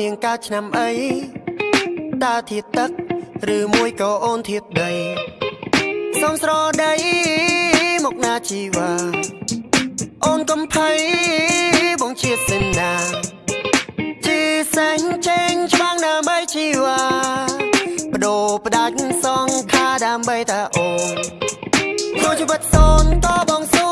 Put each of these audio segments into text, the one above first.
នាងកើតឆ្នាំអីតើធាតទឹកឬមួយក៏អូនធាតដីសំស្រដីមកណាជីវ៉ាអូនកំភៃបងជាសេនាជីសែងចេញច្បាំងដើម្បីជីវ៉ាបដូរបដាច់សងខាដើម្បីតាអូនចូលជីវិតសូនតបងស៊ូដើម្បីមាន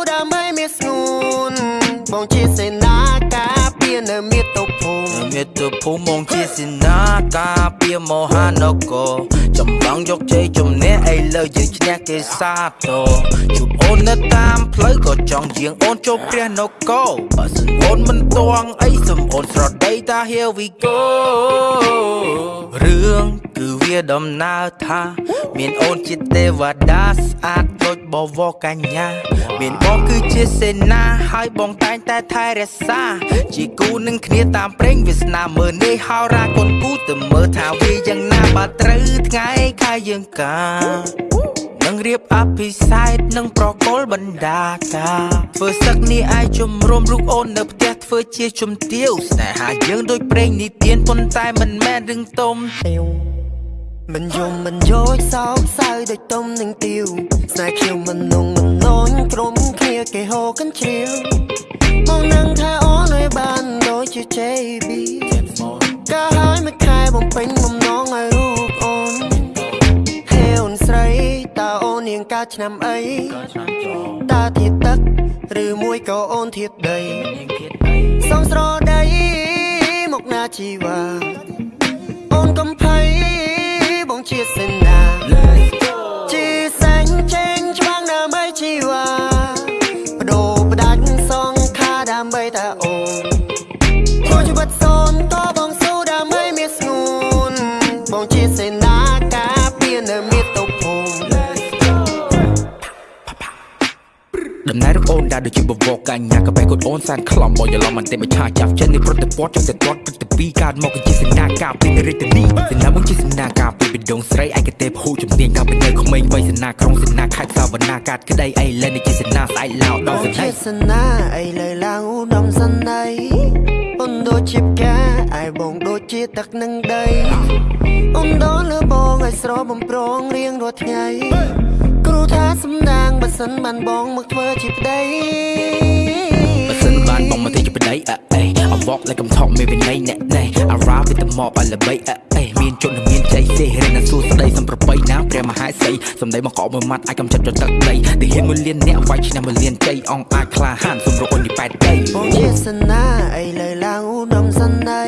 មិមាតុភូមិមកជាសេនាការពារមហានគរចម្លងយកជ័យជំនះឥឡូវយើងឈ្នះគេសាទរជួបអូននៅតាមផ្លូវក៏ចង់យាងអូនចូលព្រះនគរបើសិនអូនមិនតួងអីសំអូនស្រដីតា here we go រឿងគឺវាដំណើរថា មានអូនជាទេវតាស្អាតដូច បវរកញ្ញា មានបងគឺជាសេនាហើយបងតែងតែថែរក្សា ជាគូនឹងគ្នាតាមព្រេងវាសនាមើលនេះហោរាកូនគូទៅមើលថាវាយ៉ាងណាបើត្រូវថ្ងៃខែយើងកានឹងរៀបអភិសេកនឹងប្រកុលបណ្ដាការធ្វើសឹកនេះអាចជំរុំរូបអូននៅផ្ទះធ្វើជាជំទាវស្នេហាយើងដូចប្រេងនិទានប៉ុន្តែមិនមែនរឿងទុំទៀវ មិនយំមិនយោចសោកសៅដូចទុំនឹងទៀវស្នេហ៍ខ្ញុំមិននងមិននងក្រុមគ្នាគេហូកញ្ជ្រៀវមកនឹងថាអូនឲ្យបានដូចជា JB កាហើយមួយខែបំពេញបំណងឲ្យរូបអូនហេអូនស្រីតើអូននាងកើតឆ្នាំអីតើធាតទឹកឬមួយក៏អូនធាតដីសំស្រដីមកណាជីវ៉ាអូនកំភៃបង ជាសេនាជីសែងចេញច្បាំងដើម្បីជីវ៉ាបដូរបដាច់សងខាដើម្បីតាអូនចូលជីវិតសូនតបងស៊ូដើម្បីមានស្ងួនបងជាសេនាការពារនៅមាតុភូមិដំណើររបស់អូនដែលដូចជាបវរកញ្ញាក៏បែកកូនអូនសានខ្លំបងយល់មិនទេមកឆាចាប់ចិត្តនេះប្រតិព័ទ្ធចង់តែទាត់ព្រឹត្តិពីកើតមកគឺជាសេនាការពីរាជធានីសេនាមកជាសេនា ការពីបេដងស្រីឯកទេពហូជំនាញកាលពីនៅក្មេងវ័យសេនាក្រុងសេនាខេត្តសាវណ្ណាកាតក្តីអីលែននេះជាសេនាស្អែកឡោដល់សេជានាសនាអីលើឡើងឧត្តមសន្ដីអូនដូចជាផ្កាអាយបងដូចជាទឹកនឹងដីអូនដល់លើបងឲ្យស្របំប្រងរៀងរាល់ថ្ងៃគ្រូថាសំដាងបើសិនបានបងមកធ្វើជាប្តីបើសិនបានបងមកទេជាប្តីអើអេអវកលេកំថប់មានវិន័យអ្នកណែអារ៉ាវិតមកអលបីអើអេមានជន មានចៃសេរៀនណាសួស្ដីសំប្របីណាព្រះមហាសីសំដីមកកោមួយម៉ាត់អាចកំចិត្តចទឹកដីទីហ៊ានមួយលានអ្នកវាយឆ្នាំមួយលានចៃអង្គអាចក្លាហានសម្រុកអូនទីប៉ែតដីបងជាសនាអីលើឡើងឧត្តមសន្ដី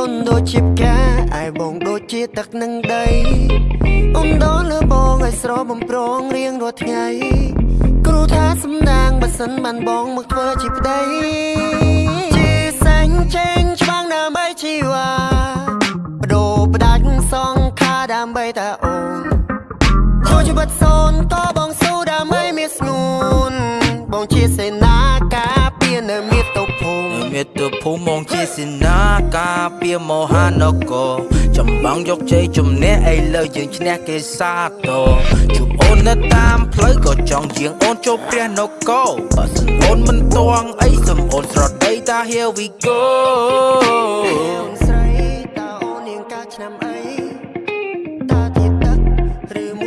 អូនដូចជាផ្កាអាយបងដូចជាទឹកនឹងដីអូនដល់លើបងឲ្យស្របំប្រងរៀងរាល់ថ្ងៃគ្រូថាសំដាងបើសិនបានបងមកធ្វើជាប្តីជាសែងចេញច្បាំងដើម្ខាដើម្បីតាអូនចូលជីវិតសូនតបងស៊ូដើម្បីមានស្ងួនបងជាសេនាការពារនៅមាតុភូមិមាតុភូមិមកជាសេនាការពារមហានគរចម្បាំងយកជ័យជំនះឥឡូវយើងឈ្នះគេសាទរជួបអូននៅតាមផ្លូវក៏ចង់យាងអូនចូលព្រះនគរបើសិនអូនមិនតួងអីសំអូនស្រដីតា here we go entre